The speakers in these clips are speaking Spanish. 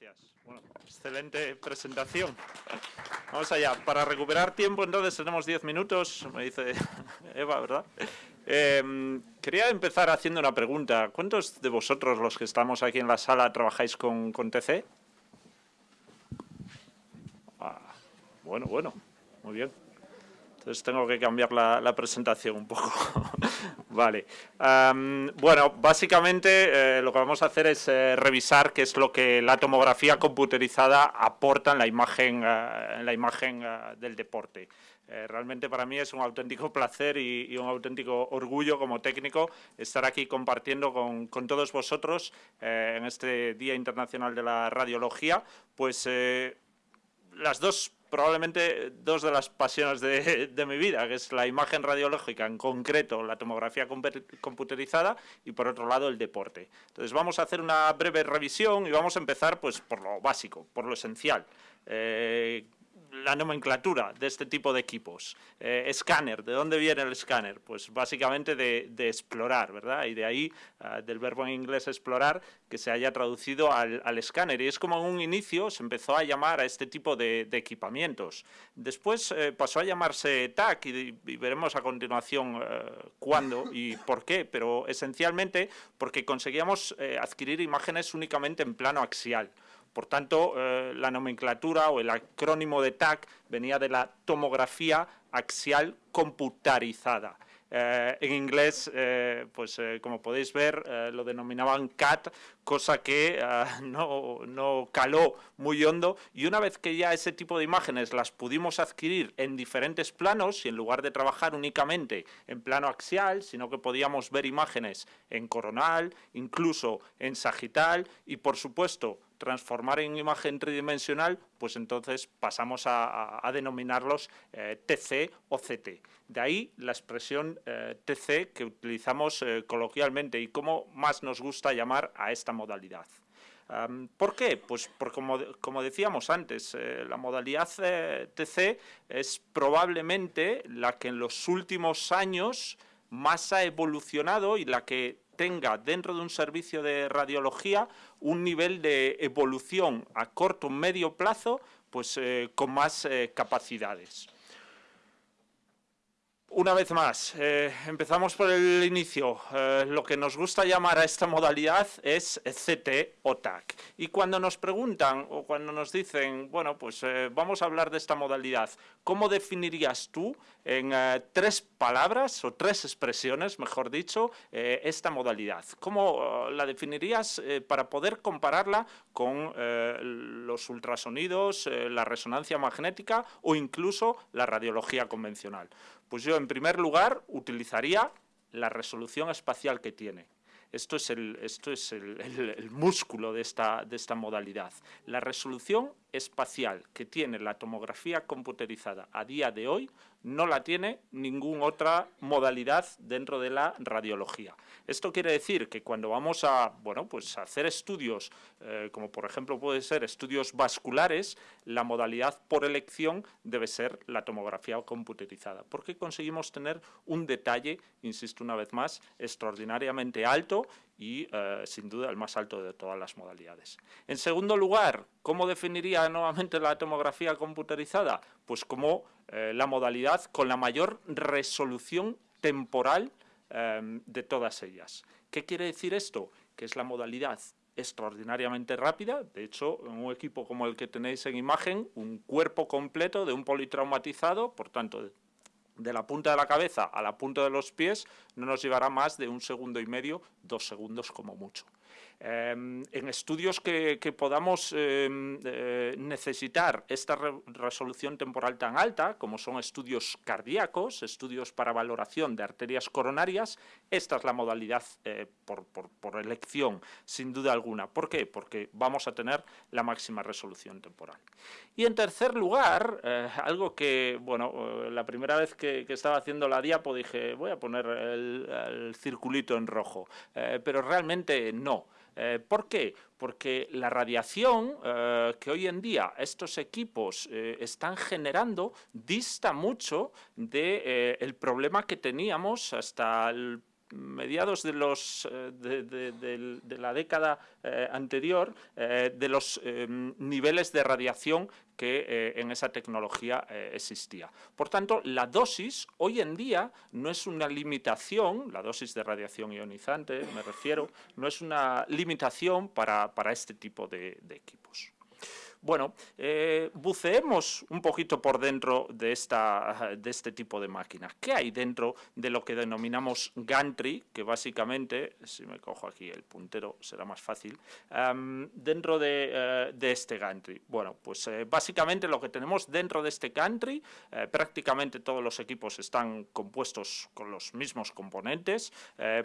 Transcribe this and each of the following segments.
Gracias. Bueno, excelente presentación. Vamos allá. Para recuperar tiempo, entonces tenemos 10 minutos, me dice Eva, ¿verdad? Em, quería empezar haciendo una pregunta. ¿Cuántos de vosotros, los que estamos aquí en la sala, trabajáis con, con TC? Ah, bueno, bueno, muy bien. Entonces tengo que cambiar la, presentación un poco. vale. bueno, básicamente eh, lo que vamos a hacer es eh, revisar qué es lo que la tomografía computerizada aporta en la imagen, eh, la imagen del deporte. realmente para mí es un auténtico placer y, un auténtico orgullo como técnico estar aquí compartiendo con todos vosotros en este Día Internacional de la Radiología, pues las dos probablemente dos de las pasiones de, mi vida, que es la imagen radiológica, en concreto la tomografía computerizada y por otro lado el deporte. Entonces vamos a hacer una breve revisión y vamos a empezar pues por lo básico, por lo esencial. Eh, la nomenclatura de este tipo de equipos. Eh, escáner, ¿de dónde viene el escáner? Pues básicamente de, explorar, ¿verdad? Y de ahí, ah, del verbo en inglés explorar, que se haya traducido al, escáner. Y es como en un inicio se empezó a llamar a este tipo de, equipamientos. Después eh, pasó a llamarse TAC y, veremos a continuación eh, cuándo y por qué, pero esencialmente porque conseguíamos adquirir imágenes únicamente en plano axial. Por tanto, eh, la nomenclatura o el acrónimo de TAC venía de la tomografía axial computarizada. Eh, en inglés, eh, pues como podéis ver, lo denominaban CAT, cosa que no, no, caló muy hondo. Y una vez que ya ese tipo de imágenes las pudimos adquirir en diferentes planos, y en lugar de trabajar únicamente en plano axial, sino que podíamos ver imágenes en coronal, incluso en sagital, y por supuesto transformar en imagen tridimensional, pues entonces pasamos a, denominarlos eh, TC o CT. De ahí la expresión eh, TC que utilizamos eh, coloquialmente y cómo más nos gusta llamar a esta modalidad. ¿Por qué? Pues como, como decíamos antes, la modalidad TC es probablemente la que en los últimos años más ha evolucionado y la que tenga dentro de un servicio de radiología un nivel de evolución a corto o medio plazo pues, eh, con más eh, capacidades. Una vez más, eh, empezamos por el inicio. lo que nos gusta llamar a esta modalidad es CT o TAC. Y cuando nos preguntan o cuando nos dicen, bueno, pues vamos a hablar de esta modalidad, ¿cómo definirías tú en tres palabras o tres expresiones, mejor dicho, eh, esta modalidad. ¿Cómo eh, la definirías eh, para poder compararla con los ultrasonidos, la resonancia magnética o incluso la radiología convencional? Pues yo, en primer lugar, utilizaría la resolución espacial que tiene. Esto es, el, esto es el, músculo de esta, de esta modalidad. La resolución espacial que tiene la tomografía computerizada a día de hoy no la tiene ninguna otra modalidad dentro de la radiología. Esto quiere decir que cuando vamos a, bueno, pues hacer estudios, eh, como por ejemplo puede ser estudios vasculares, la modalidad por elección debe ser la tomografía computerizada, porque conseguimos tener un detalle, insisto una vez más, extraordinariamente alto y eh, sin duda el más alto de todas las modalidades. En segundo lugar, ¿cómo definiría nuevamente la tomografía computerizada? Pues como eh, la modalidad con la mayor resolución temporal em, de todas ellas. ¿Qué quiere decir esto? Que es la modalidad extraordinariamente rápida, de hecho, en un equipo como el que tenéis en imagen, un cuerpo completo de un politraumatizado, por tanto, de la punta de la cabeza a la punta de los pies no nos llevará más de un segundo y medio, dos segundos como mucho. Em, en estudios que, podamos em, eh, necesitar esta resolución temporal tan alta, como son estudios cardíacos, estudios para valoración de arterias coronarias, esta es la modalidad eh, por, elección, sin duda alguna. ¿Por qué? Porque vamos a tener la máxima resolución temporal. Y en tercer lugar, eh, algo que, bueno, la primera vez que, estaba haciendo la diapo dije, voy a poner el circulito en rojo, pero realmente no. Eh, ¿Por qué? Porque la radiación eh, que hoy en día estos equipos eh, están generando dista mucho del problema que teníamos hasta el mediados de, los, de, la década anterior de los niveles de radiación que en esa tecnología existía. Por tanto, la dosis hoy en día no es una limitación, la dosis de radiación ionizante me refiero, no es una limitación para, este tipo de equipos. Bueno, eh, buceemos un poquito por dentro de, esta, de este tipo de máquinas. ¿Qué hay dentro de lo que denominamos gantry? Que básicamente, si me cojo aquí el puntero será más fácil, dentro eh, de, este gantry. Bueno, pues eh, básicamente lo que tenemos dentro de este gantry, prácticamente todos los equipos están compuestos con los mismos componentes,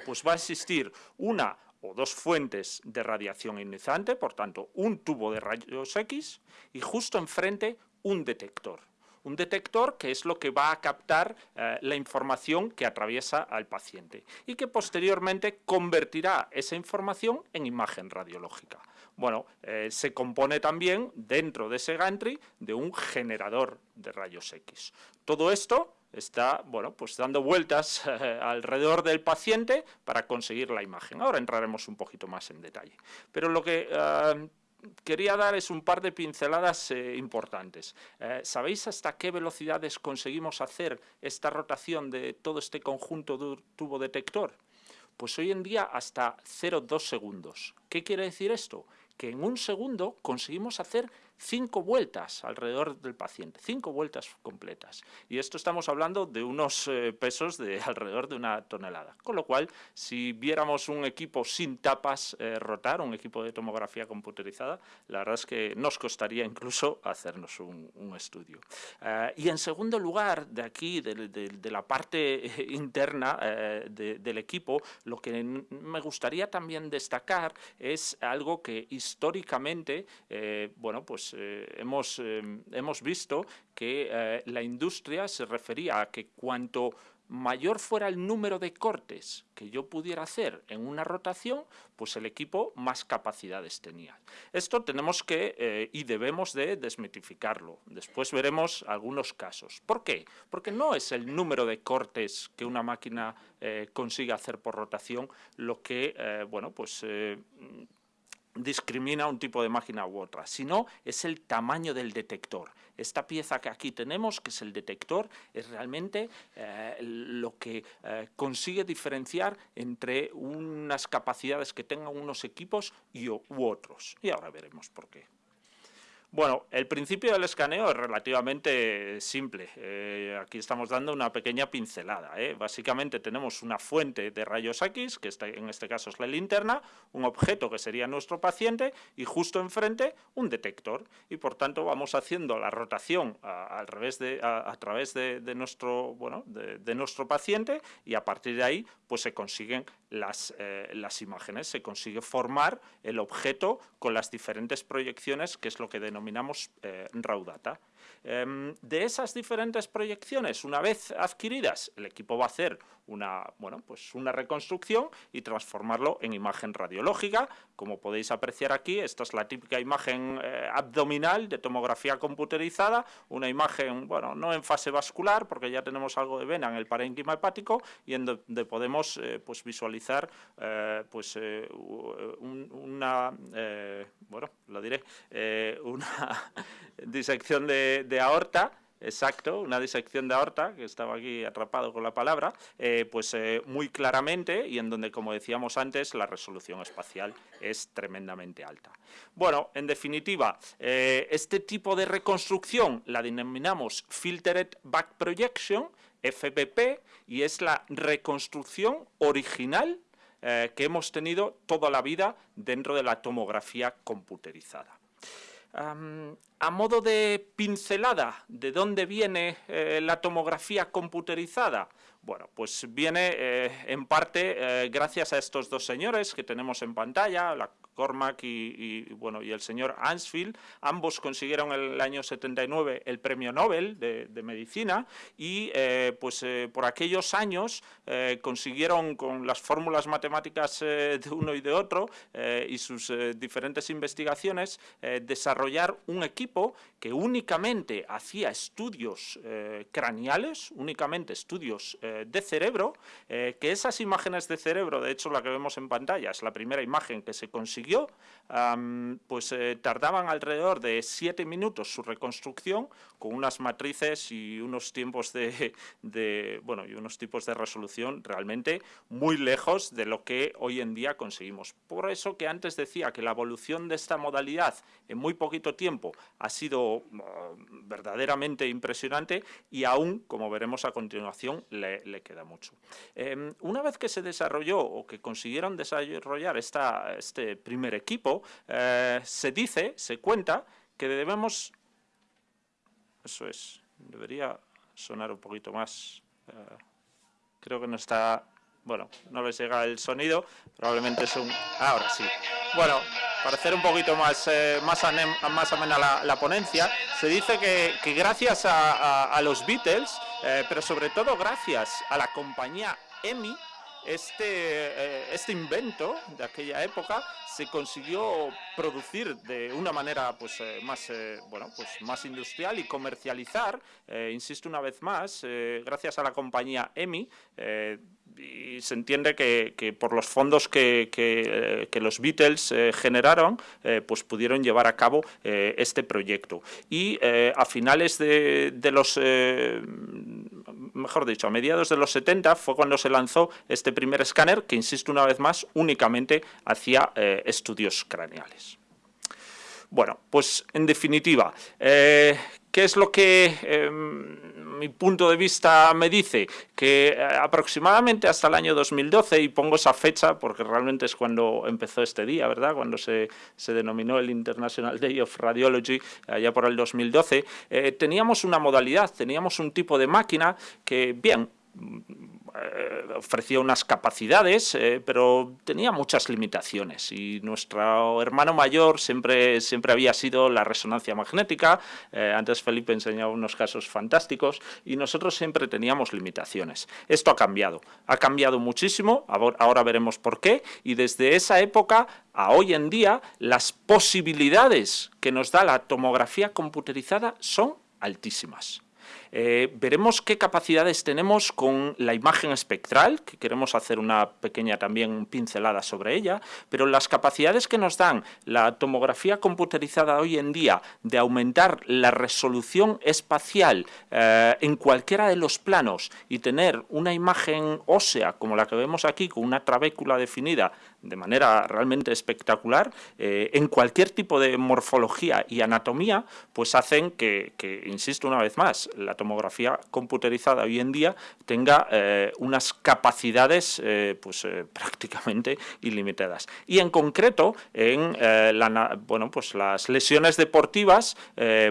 pues va a existir una o dos fuentes de radiación ionizante, por tanto, un tubo de rayos X y justo enfrente un detector. Un detector que es lo que va a captar eh, la información que atraviesa al paciente y que posteriormente convertirá esa información en imagen radiológica. Bueno, eh, se compone también dentro de ese gantry de un generador de rayos X. Todo esto está bueno, pues dando vueltas eh, alrededor del paciente para conseguir la imagen. Ahora entraremos un poquito más en detalle. Pero lo que eh, quería dar es un par de pinceladas eh, importantes. ¿Sabéis hasta qué velocidades conseguimos hacer esta rotación de todo este conjunto de tubo detector? Pues hoy en día hasta 0,2 segundos. ¿Qué quiere decir esto? Que en un segundo conseguimos hacer cinco vueltas alrededor del paciente, cinco vueltas completas. Y esto estamos hablando de unos eh, pesos de alrededor de una tonelada. Con lo cual, si viéramos un equipo sin tapas eh, rotar, un equipo de tomografía computerizada, la verdad es que nos costaría incluso hacernos un, estudio. Eh, y en segundo lugar, de aquí, de, la parte interna del equipo, lo que me gustaría también destacar es algo que históricamente, bueno, pues eh, hemos, eh, hemos visto que eh, la industria se refería a que cuanto mayor fuera el número de cortes que yo pudiera hacer en una rotación, pues el equipo más capacidades tenía. Esto tenemos que y debemos de desmitificarlo. Después veremos algunos casos. ¿Por qué? Porque no es el número de cortes que una máquina consigue hacer por rotación lo que, bueno, pues discrimina un tipo de máquina u otra, sino es el tamaño del detector. Esta pieza que aquí tenemos, que es el detector, es realmente eh, lo que eh, consigue diferenciar entre unas capacidades que tengan unos equipos y, u otros. Y ahora veremos por qué. Bueno, el principio del escaneo es relativamente simple. Eh, aquí estamos dando una pequeña pincelada. ¿eh? Básicamente tenemos una fuente de rayos X, que en este caso es la linterna, un objeto que sería nuestro paciente y justo enfrente un detector. Y por tanto vamos haciendo la rotación a, al revés de, a, través de, nuestro, bueno, de, nuestro paciente y a partir de ahí pues se consiguen las, eh, las imágenes, se consigue formar el objeto con las diferentes proyecciones, que es lo que denominamos denominamos eh. Em, de esas diferentes proyecciones, una vez adquiridas, el equipo va a hacer una, bueno, pues una reconstrucción y transformarlo en imagen radiológica. Como podéis apreciar aquí, esta es la típica imagen eh, abdominal de tomografía computerizada, una imagen, bueno, no en fase vascular, porque ya tenemos algo de vena en el parénquima hepático, y en donde podemos eh, pues visualizar pues, una, bueno, lo diré, una disección de, aorta, exacto, una disección de aorta, que estaba aquí atrapado con la palabra, eh, pues eh, muy claramente y en donde, como decíamos antes, la resolución espacial es tremendamente alta. Bueno, en definitiva, eh, este tipo de reconstrucción la denominamos Filtered Back Projection, FBP, y es la reconstrucción original que hemos tenido toda la vida dentro de la tomografía computerizada a modo de pincelada, ¿de dónde viene eh, la tomografía computerizada? Bueno, pues viene eh, en parte eh, gracias a estos dos señores que tenemos en pantalla, la Cormack y, bueno, y el señor Ansfield, ambos consiguieron en el año 79 el premio Nobel de, Medicina y pues por aquellos años consiguieron con las fórmulas matemáticas de uno y de otro y sus diferentes investigaciones desarrollar un equipo que únicamente hacía estudios craneales, únicamente estudios de cerebro, que esas imágenes de cerebro, de hecho la que vemos en pantalla es la primera imagen que se consiguió, pues eh, tardaban alrededor de siete minutos su reconstrucción con unas matrices y unos tiempos de, bueno, y unos tipos de resolución realmente muy lejos de lo que hoy en día conseguimos. Por eso que antes decía que la evolución de esta modalidad en muy poquito tiempo ha sido ah, verdaderamente impresionante y aún, como veremos a continuación, le, queda mucho. Em, una vez que se desarrolló o que consiguieron desarrollar esta, este primer equipo, eh, se dice, se cuenta, que debemos... Eso es, debería sonar un poquito más... Eh, creo que no está... Bueno, no les llega el sonido, probablemente es un... Ahora sí. Bueno, para hacer un poquito más, eh, más, más amena la, ponencia, se dice que, gracias a, los Beatles, pero sobre todo gracias a la compañía EMI, este, eh, este invento de aquella época se consiguió producir de una manera pues, eh, más, eh, bueno, pues, más industrial y comercializar, insisto una vez más, gracias a la compañía EMI, y se entiende que, por los fondos que, que, los Beatles generaron, pues pudieron llevar a cabo este proyecto. Y a finales de, de los mejor dicho, a mediados de los 70 fue cuando se lanzó este primer escáner que, insisto una vez más, únicamente hacía eh, estudios craneales. Bueno, pues en definitiva, eh, ¿qué es lo que em, mi punto de vista me dice? Que eh, aproximadamente hasta el año 2012, y pongo esa fecha porque realmente es cuando empezó este día, ¿verdad? Cuando se, se denominó el International Day of Radiology, allá por el 2012, teníamos una modalidad, teníamos un tipo de máquina que, bien, eh, ofrecía unas capacidades, eh, pero tenía muchas limitaciones. Y nuestro hermano mayor siempre, siempre había sido la resonancia magnética, eh, antes Felipe enseñaba unos casos fantásticos y nosotros siempre teníamos limitaciones. Esto ha cambiado, ha cambiado muchísimo, ahora veremos por qué, y desde esa época a hoy en día las posibilidades que nos da la tomografía computerizada son altísimas. Eh, veremos qué capacidades tenemos con la imagen espectral, que queremos hacer una pequeña también pincelada sobre ella, pero las capacidades que nos dan la tomografía computerizada hoy en día de aumentar la resolución espacial eh, en cualquiera de los planos y tener una imagen ósea como la que vemos aquí, con una trabécula definida de manera realmente espectacular, eh, en cualquier tipo de morfología y anatomía, pues hacen que, insisto una vez más, la tomografía computerizada hoy en día tenga eh, unas capacidades eh, pues, prácticamente ilimitadas. Y en concreto, en bueno, pues las lesiones deportivas,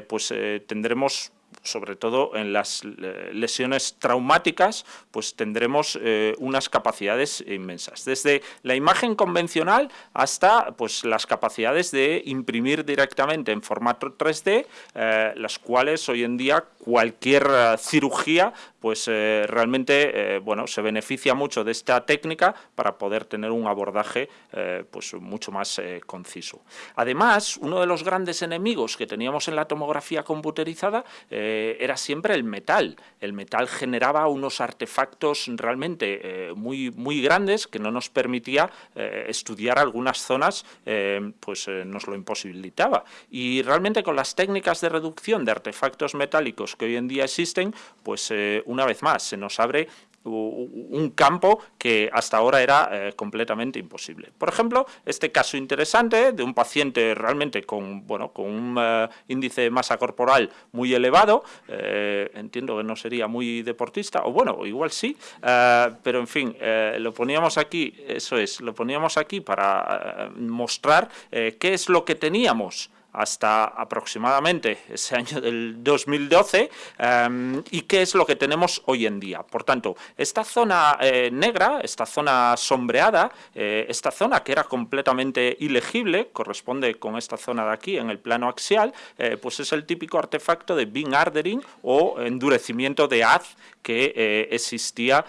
pues tendremos sobre todo en las eh, lesiones traumáticas, pues tendremos eh, unas capacidades inmensas. Desde la imagen convencional hasta pues, las capacidades de imprimir directamente en formato 3D, eh, las cuales hoy en día cualquier cirugía pues realmente bueno, se beneficia mucho de esta técnica para poder tener un abordaje pues mucho más conciso. Además, uno de los grandes enemigos que teníamos en la tomografía computerizada eh, era siempre el metal. El metal generaba unos artefactos realmente eh, muy, muy grandes que no nos permitía eh, estudiar algunas zonas, pues nos lo imposibilitaba. Y realmente con las técnicas de reducción de artefactos metálicos que hoy en día existen, pues una vez más se nos abre un campo que hasta ahora era eh, completamente imposible. Por ejemplo, este caso interesante de un paciente realmente con, bueno, con un eh, índice de masa corporal muy elevado, eh, entiendo que no sería muy deportista, o bueno, igual sí, pero en fin, lo poníamos aquí, eso es, lo poníamos aquí para mostrar qué es lo que teníamos hasta aproximadamente ese año del 2012 em, y qué es lo que tenemos hoy en día. Por tanto, esta zona eh, negra, esta zona sombreada, eh, esta zona que era completamente ilegible, corresponde con esta zona de aquí en el plano axial, eh, pues es el típico artefacto de beam ardering o endurecimiento de haz que existía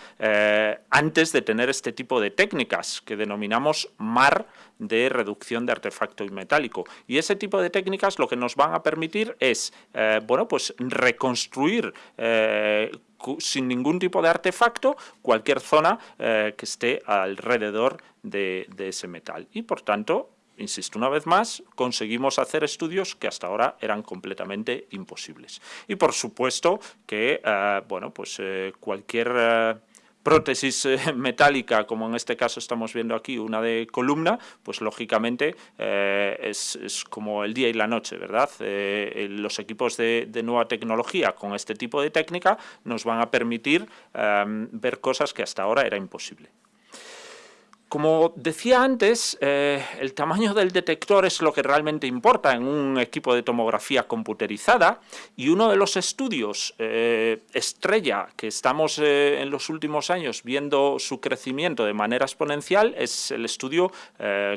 antes de tener este tipo de técnicas que denominamos MAR de reducción de artefacto metálico. Y ese tipo de técnicas lo que nos van a permitir es, eh, bueno, pues reconstruir eh, sin ningún tipo de artefacto cualquier zona eh, que esté alrededor de, ese metal. Y por tanto, insisto una vez más, conseguimos hacer estudios que hasta ahora eran completamente imposibles. Y por supuesto que, bueno, pues cualquier prótesis eh, metálica, como en este caso estamos viendo aquí, una de columna, pues lógicamente eh, es, como el día y la noche, ¿verdad? Eh, los equipos de, nueva tecnología con este tipo de técnica nos van a permitir ver cosas que hasta ahora era imposible. Como decía antes, eh, el tamaño del detector es lo que realmente importa en un equipo de tomografía computerizada y uno de los estudios eh, estrella que estamos eh, en los últimos años viendo su crecimiento de manera exponencial es el estudio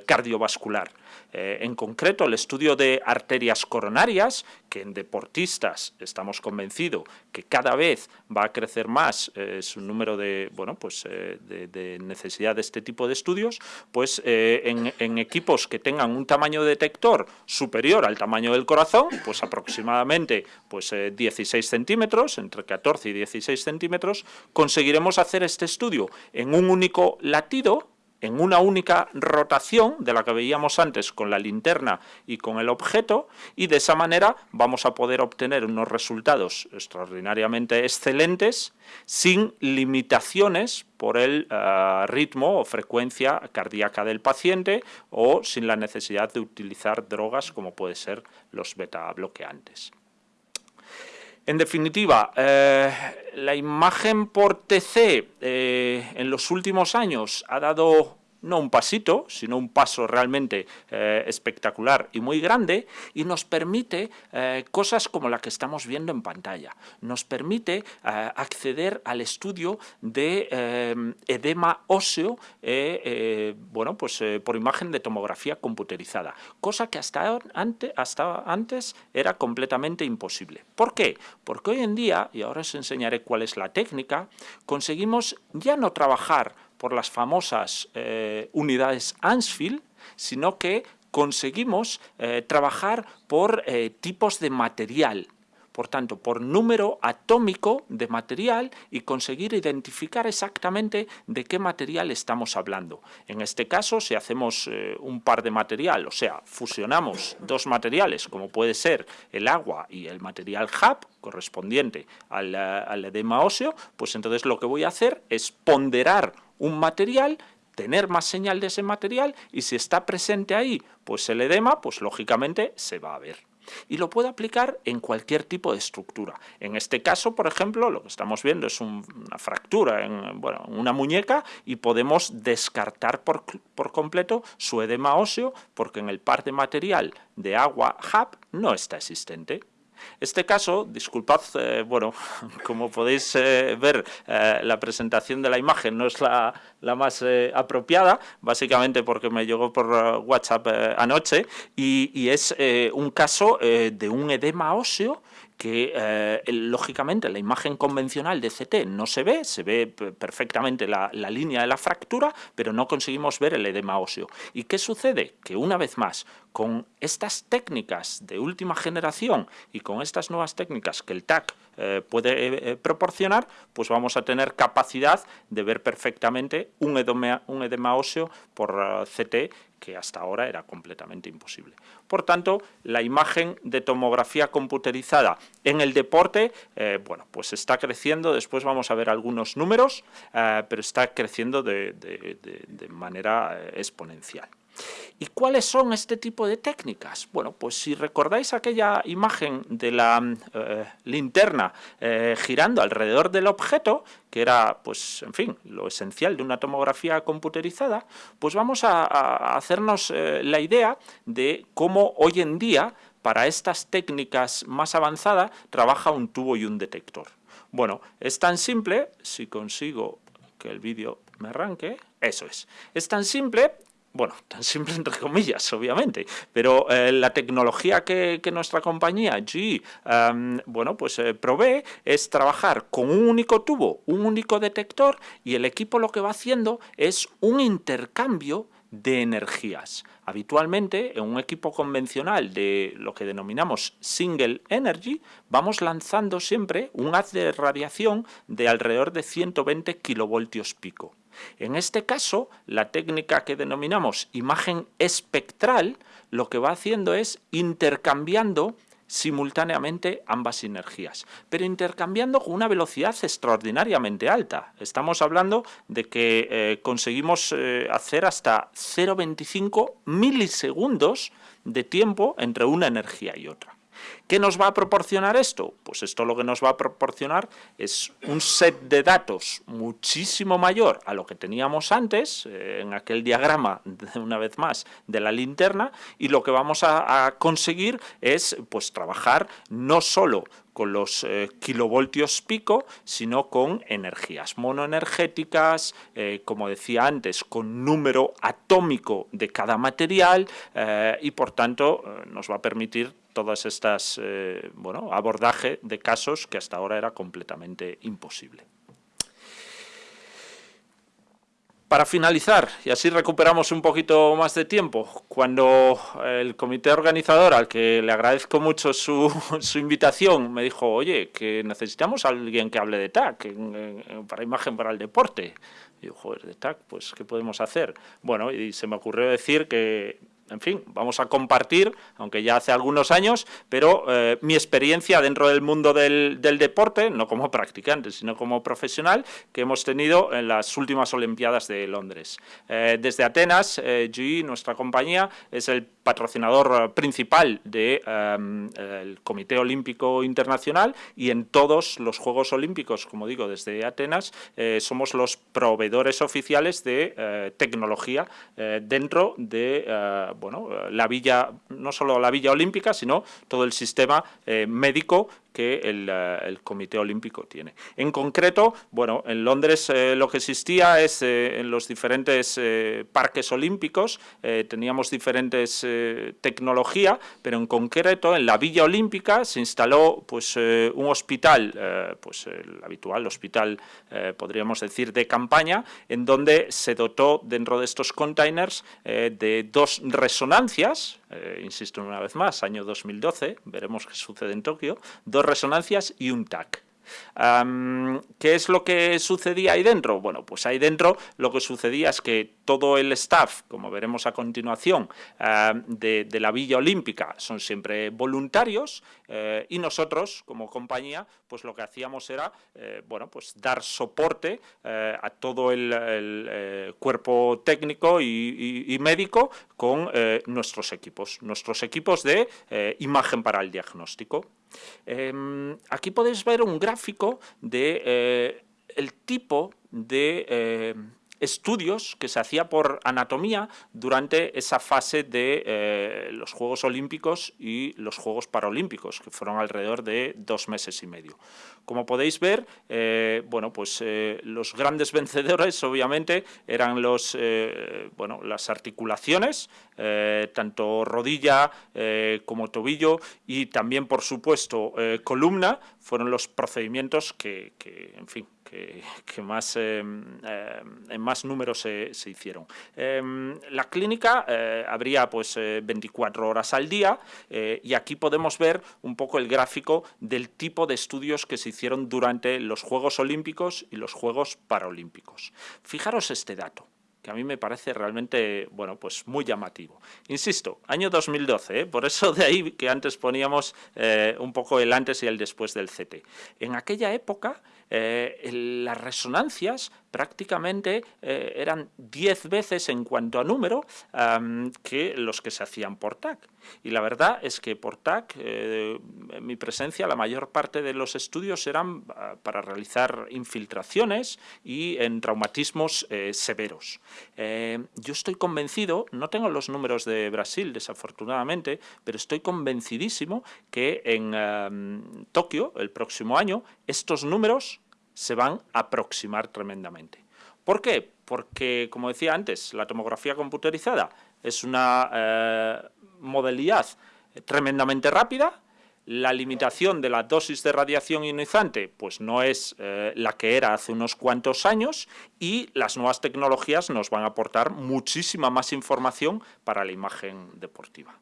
cardiovascular. Eh, en concreto, el estudio de arterias coronarias, que en deportistas estamos convencidos que cada vez va a crecer más eh, su número de, bueno, pues, eh, de, necesidad de este tipo de estudios, pues en, equipos que tengan un tamaño de detector superior al tamaño del corazón, pues aproximadamente pues, 16 centímetros, entre 14 y 16 centímetros, conseguiremos hacer este estudio en un único latido, en una única rotación de la que veíamos antes con la linterna y con el objeto y de esa manera vamos a poder obtener unos resultados extraordinariamente excelentes sin limitaciones por el eh, ritmo o frecuencia cardíaca del paciente o sin la necesidad de utilizar drogas como puede ser los beta bloqueantes. En definitiva, eh, la imagen por TC eh, en los últimos años ha dado no un pasito, sino un paso realmente eh, espectacular y muy grande, y nos permite eh, cosas como la que estamos viendo en pantalla. Nos permite eh, acceder al estudio de edema óseo bueno, pues, por imagen de tomografía computerizada, cosa que hasta hasta antes era completamente imposible. ¿Por qué? Porque hoy en día, y ahora os enseñaré cuál es la técnica, conseguimos ya no trabajar por las famosas eh, unidades Ansfield, sino que conseguimos eh, trabajar por eh, tipos de material, por tanto, por número atómico de material y conseguir identificar exactamente de qué material estamos hablando. En este caso, si hacemos un par de material, o sea, fusionamos dos materiales, como puede ser el agua y el material HAP, correspondiente al, al edema óseo, pues entonces lo que voy a hacer es ponderar un material, tener más señal de ese material y si está presente ahí pues el edema, pues lógicamente se va a ver. Y lo puedo aplicar en cualquier tipo de estructura. En este caso, por ejemplo, lo que estamos viendo es una fractura en bueno, una muñeca y podemos descartar por, por, completo su edema óseo porque en el par de material de agua HAP no está existente. Este caso, disculpad, eh, bueno, como podéis eh, ver, eh, la presentación de la imagen no es la, más apropiada, básicamente porque me llegó por WhatsApp anoche, y es un caso de un edema óseo que eh, lógicamente la imagen convencional de CT no se ve, se ve perfectamente la, línea de la fractura, pero no conseguimos ver el edema óseo. ¿Y qué sucede? Que una vez más, con estas técnicas de última generación y con estas nuevas técnicas que el TAC eh, puede eh, proporcionar, pues vamos a tener capacidad de ver perfectamente un edema, un edema óseo por CT que hasta ahora era completamente imposible. Por tanto, la imagen de tomografía computerizada en el deporte, eh, bueno, pues está creciendo, después vamos a ver algunos números, eh, pero está creciendo de manera eh, exponencial. ¿Y cuáles son este tipo de técnicas? Bueno, pues si recordáis aquella imagen de la eh, linterna eh, girando alrededor del objeto, que era, pues, en fin, lo esencial de una tomografía computerizada, pues vamos a, hacernos eh, la idea de cómo hoy en día para estas técnicas más avanzadas trabaja un tubo y un detector. Bueno, es tan simple, si consigo que el vídeo me arranque, eso es. Es tan simple bueno, tan simple entre comillas, obviamente, pero eh, la tecnología que, nuestra compañía G, bueno, pues eh, provee es trabajar con un único tubo, un único detector y el equipo lo que va haciendo es un intercambio de energías. Habitualmente, en un equipo convencional de lo que denominamos single energy, vamos lanzando siempre un haz de radiación de alrededor de 120 kilovoltios pico. En este caso, la técnica que denominamos imagen espectral, lo que va haciendo es intercambiando simultáneamente ambas energías, pero intercambiando con una velocidad extraordinariamente alta. Estamos hablando de que eh, conseguimos eh, hacer hasta 0,25 milisegundos de tiempo entre una energía y otra. ¿Qué nos va a proporcionar esto? Pues esto lo que nos va a proporcionar es un set de datos muchísimo mayor a lo que teníamos antes, eh, en aquel diagrama, una vez más, de la linterna, y lo que vamos a, conseguir es pues, trabajar no solo con los eh, kilovoltios pico, sino con energías monoenergéticas, eh, como decía antes, con número atómico de cada material y por tanto nos va a permitir todas estas, eh, bueno, abordaje de casos que hasta ahora era completamente imposible. Para finalizar, y así recuperamos un poquito más de tiempo, cuando el comité organizador, al que le agradezco mucho su, invitación, me dijo, oye, que necesitamos a alguien que hable de TAC, para imagen para el deporte. Yo, joder, de TAC, pues, ¿qué podemos hacer? Bueno, y se me ocurrió decir que en fin, vamos a compartir, aunque ya hace algunos años, pero eh, mi experiencia dentro del mundo del, deporte, no como practicante, sino como profesional, que hemos tenido en las últimas Olimpiadas de Londres. Eh, desde Atenas, eh, GE, nuestra compañía, es el patrocinador principal del de, Comité Olímpico Internacional y en todos los Juegos Olímpicos, como digo, desde Atenas, somos los proveedores oficiales de tecnología dentro de bueno, la villa, no solo la villa olímpica, sino todo el sistema eh, médico que eh, el, Comité Olímpico tiene. En concreto, bueno, en Londres eh, lo que existía es eh, en los diferentes parques olímpicos teníamos diferentes tecnología, pero en concreto en la Villa Olímpica se instaló pues un hospital, pues el habitual hospital, podríamos decir, de campaña, en donde se dotó dentro de estos containers de dos resonancias, insisto una vez más, año 2012, veremos qué sucede en Tokio, resonancias y un TAC. ¿Qué es lo que sucedía ahí dentro? Bueno, pues ahí dentro lo que sucedía es que todo el staff, como veremos a continuación, de, la Villa Olímpica son siempre voluntarios eh, y nosotros, como compañía, pues lo que hacíamos era, eh, bueno, pues dar soporte eh, a todo el, cuerpo técnico y médico con nuestros equipos, nuestros equipos de imagen para el diagnóstico. Em, aquí podéis ver un gráfico de eh, el tipo de eh, estudios que se hacía por anatomía durante esa fase de eh, los Juegos Olímpicos y los Juegos Paralímpicos, que fueron alrededor de dos meses y medio. Como podéis ver, eh, bueno, pues eh, los grandes vencedores obviamente eran los, bueno, las articulaciones, tanto rodilla como tobillo y también, por supuesto, columna, fueron los procedimientos que, en fin, que, más, em, em, en más números se, hicieron. Em, la clínica eh, habría pues 24 eh, horas al día eh, y aquí podemos ver un poco el gráfico del tipo de estudios que se hicieron durante los Juegos Olímpicos y los Juegos Paralímpicos. Fijaros este dato que a mí me parece realmente, bueno, pues muy llamativo. Insisto, año 2012, ¿eh? por eso de ahí que antes poníamos eh, un poco el antes y el después del CT. En aquella época, eh, las resonancias prácticamente eran 10 veces en cuanto a número que los que se hacían por TAC. Y la verdad es que por TAC, mi presencia, la mayor parte de los estudios eran ah, para realizar infiltraciones y en traumatismos eh, severos. Eh, yo estoy convencido, no tengo los números de Brasil, desafortunadamente, pero estoy convencidísimo que en Tokio, el próximo año, estos números se van a aproximar tremendamente. ¿Por qué? Porque, como decía antes, la tomografía computerizada es una eh, modalidad tremendamente rápida, la limitación de la dosis de radiación ionizante pues no es eh, la que era hace unos cuantos años y las nuevas tecnologías nos van a aportar muchísima más información para la imagen deportiva.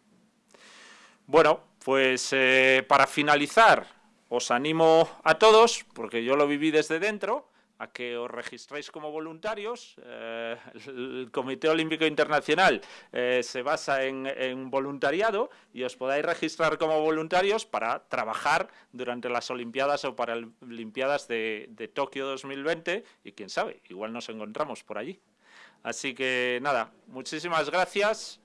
Bueno, pues eh, para finalizar os animo a todos, porque yo lo viví desde dentro, a que os registréis como voluntarios. Eh, el Comité Olímpico Internacional eh, se basa en, voluntariado y os podáis registrar como voluntarios para trabajar durante las Olimpiadas o para las Olimpiadas de, de Tokio 2020 y quién sabe, igual nos encontramos por allí. Así que nada, muchísimas gracias.